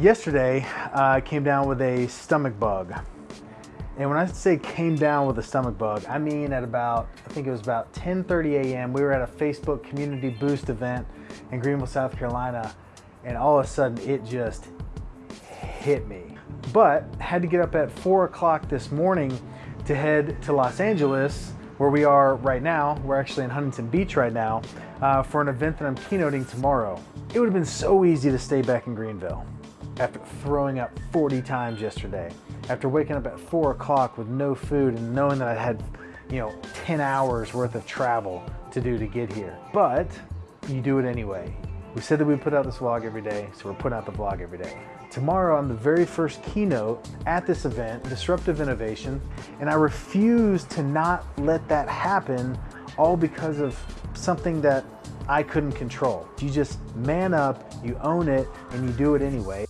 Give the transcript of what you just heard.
Yesterday, uh, I came down with a stomach bug. And when I say came down with a stomach bug, I mean at about, I think it was about 10.30 a.m. We were at a Facebook Community Boost event in Greenville, South Carolina. And all of a sudden it just hit me. But had to get up at four o'clock this morning to head to Los Angeles, where we are right now. We're actually in Huntington Beach right now uh, for an event that I'm keynoting tomorrow. It would have been so easy to stay back in Greenville after throwing up 40 times yesterday, after waking up at four o'clock with no food and knowing that I had, you know, 10 hours worth of travel to do to get here. But you do it anyway. We said that we'd put out this vlog every day, so we're putting out the vlog every day. Tomorrow I'm the very first keynote at this event, Disruptive Innovation, and I refuse to not let that happen all because of something that I couldn't control. You just man up, you own it, and you do it anyway.